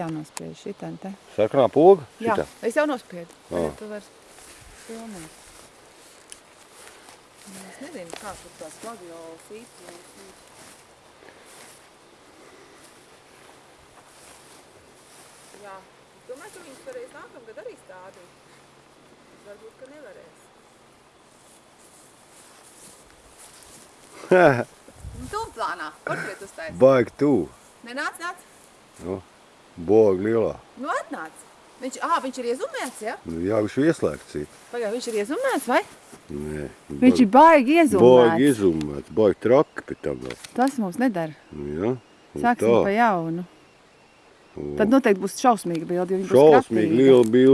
Jānospiež šitan te. Sarkanā poga? Jā, Šitā? es jau nospiedu. Ā. Tagad tu vari filmēt. Nu, Es nezinu, kā tur tās gladiolu fītas. Jā, domāju, ka viņas varēs nākamgad arī stādīt. Varbūt, ka nevarēs. Un tu plānā, portretu uztais. Baigi tu. Nenāc, nāc. Nu, boga lielā. Nu, atnāc. Viņš, ā, viņš ir iezumēts, ja? Nu, jā, viņš ir ieslēgts. ir. Pagā, viņš ir iezumēts, vai? Nē, Viņš ir baigi iezumēts. Baigi izumēts, baigi traki pie tam vēl. Tas mums nedara. Nu, jā. Sāksim tā. pa jaunu. Un Tad noteikti būs šausmīga bilde, jo viņa būs Šausmīgi kratīga. liela bilde.